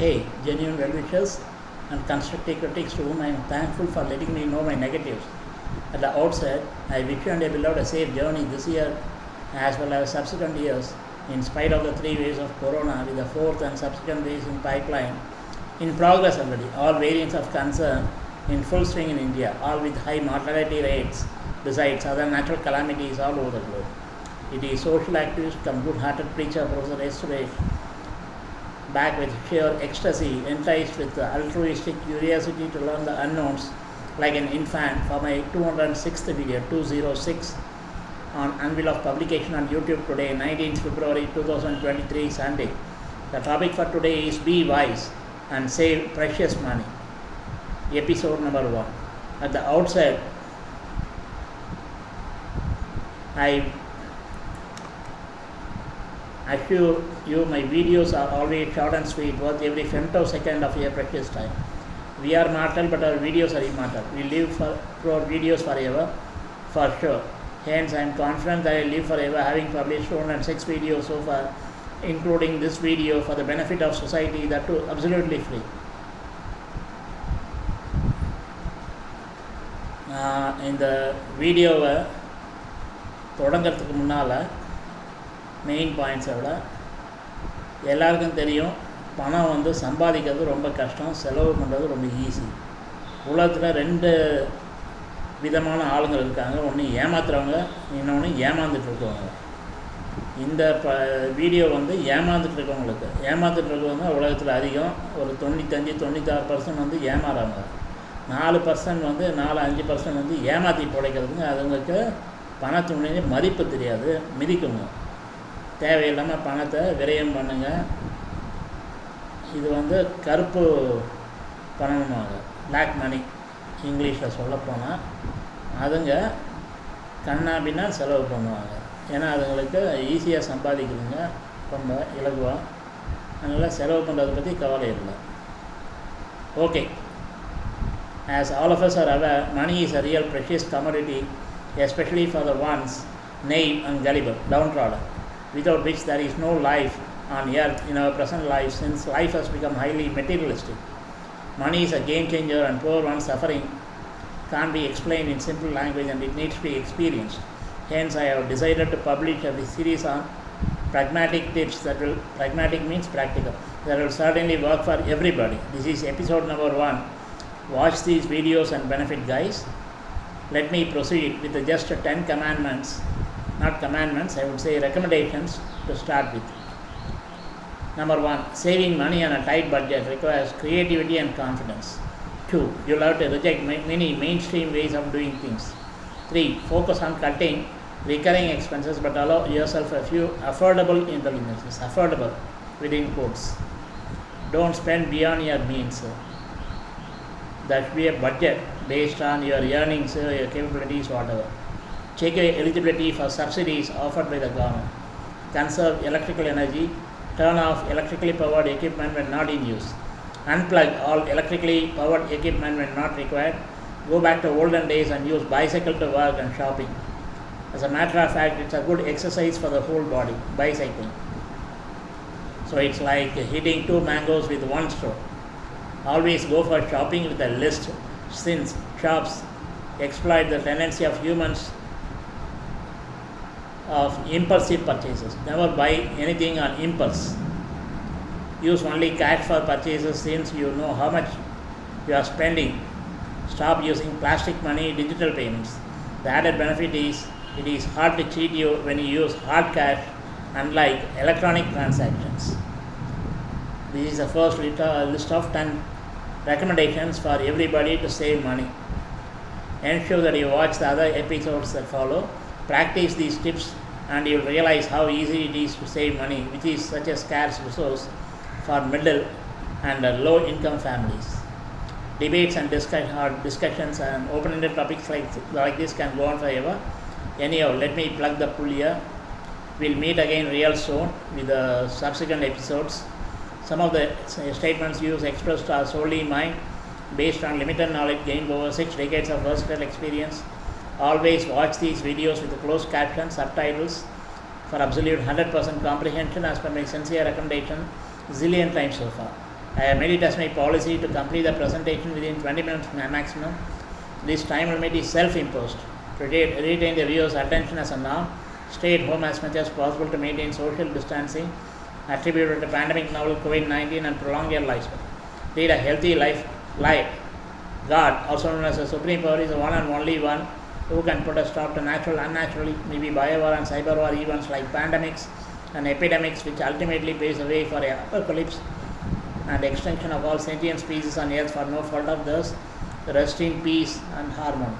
Hey, genuine well-wishers and constructive critics to whom I am thankful for letting me know my negatives. At the outset, I wish you and your beloved a safe journey this year as well as subsequent years in spite of the three waves of corona with the fourth and subsequent waves in pipeline in progress already, all variants of concern in full swing in India, all with high mortality rates besides other natural calamities all over the globe. It is social activist come good-hearted preacher Professor S. back with sheer ecstasy, enticed with altruistic curiosity to learn the unknowns like an infant for my 206th video, 206 on anvil of publication on YouTube today, 19th February 2023, Sunday. The topic for today is Be Wise and Save Precious Money. Episode number one. At the outset, I assure you my videos are always short and sweet, worth every femtosecond of your precious time. We are mortal, but our videos are immortal. We live for, through our videos forever, for sure. Hence, I am confident that I live forever, having published 206 videos so far, including this video for the benefit of society, that too absolutely free. நான் இந்த வீடியோவை தொடங்கிறதுக்கு முன்னால் main பாயிண்ட்ஸை விட எல்லாருக்கும் தெரியும் பணம் வந்து சம்பாதிக்கிறது ரொம்ப கஷ்டம் செலவு பண்ணுறது ரொம்ப ஈஸி உலகத்தில் ரெண்டு விதமான ஆளுங்கள் இருக்காங்க. ஒன்று ஏமாத்துறவங்க இன்னொன்று ஏமாந்துட்டு இருக்கவங்க இந்த ப வீடியோ வந்து ஏமாந்துட்டு இருக்கவங்களுக்கு ஏமாந்துட்டு இருக்கவங்க உலகத்தில் அதிகம். ஒரு தொண்ணூத்தஞ்சு தொண்ணூத்தாறு பர்சன்ட் வந்து ஏமாறாங்க. நாலு பர்சன்ட் வந்து நாலு அஞ்சு பர்சன்ட் வந்து ஏமாற்றி பிழைக்கிறதுங்க. அதுங்களுக்கு பணத்தினுடைய மதிப்பு தெரியாது மிதிக்குங்க. தேவையில்லாமல் பணத்தை விரயம் பண்ணுங்கள் இது வந்து கருப்பு பணமாக பிளாக் மணி இங்கிலீஷில் சொல்லப்போனால் அதுங்க கண்ணாபின்னா செலவு பண்ணுவாங்க. ஏன்னா அதுங்களுக்கு ஈஸியாக சம்பாதிக்கிறதுங்க ரொம்ப இலகுவாக அதனால் செலவு பண்ணுறதை பற்றி கவலை இல்லை. Okay as all of us are our money is a real precious commodity especially for the ones nay and caliber down downtrodden without which there is no life on earth in our present life since life has become highly materialistic. Money is a game changer and poor one's suffering can't be explained in simple language and it needs to be experienced. Hence, I have decided to publish a series on pragmatic tips that will, pragmatic means practical, that will certainly work for everybody. This is episode number one. Watch these videos and benefit, guys. Let me proceed with the just 10 commandments not commandments, I would say recommendations to start with. Number one, saving money on a tight budget requires creativity and confidence. Two, you'll have to reject many mainstream ways of doing things. Three, focus on cutting recurring expenses but allow yourself a few affordable indulgences. Affordable within quotes. Don't spend beyond your means. There should be a budget based on your earnings, your capabilities, whatever check eligibility for subsidies offered by the government. Conserve electrical energy. Turn off electrically powered equipment when not in use. Unplug all electrically powered equipment when not required. Go back to olden days and use bicycle to work and shopping. As a matter of fact, it's a good exercise for the whole body, bicycling. So it's like hitting two mangoes with one stroke. Always go for shopping with a list since shops exploit the tendency of humans of impulsive purchases. Never buy anything on impulse. Use only cash for purchases since you know how much you are spending. Stop using plastic money, digital payments. The added benefit is it is hard to cheat you when you use hard cash, unlike electronic transactions. This is the first list uh, of 10 recommendations for everybody to save money. Ensure that you watch the other episodes that follow practice these tips and you'll realize how easy it is to save money which is such a scarce resource for middle and uh, low income families. Debates and uh, discussions and open-ended topics like, like this can go on forever. Anyhow let me plug the pool here. We'll meet again real soon with the subsequent episodes. Some of the statements used expressed are solely mine based on limited knowledge gained over six decades of versatile experience Always watch these videos with the closed captions, subtitles for absolute 100% comprehension as per my sincere recommendation zillion times so far. I have made it as my policy to complete the presentation within 20 minutes maximum. This time limit is self-imposed. To retain the viewer's attention as a norm, stay at home as much as possible to maintain social distancing attributed to pandemic novel COVID-19 and prolong your lifespan. Lead a healthy life. Life. God, also known as the supreme power, is the one and only one who can put a stop to natural, unnatural, maybe biowar and cyber war events like pandemics and epidemics, which ultimately paves the way for a apocalypse and extinction of all sentient species on earth for no fault of theirs. Rest in peace and harmony.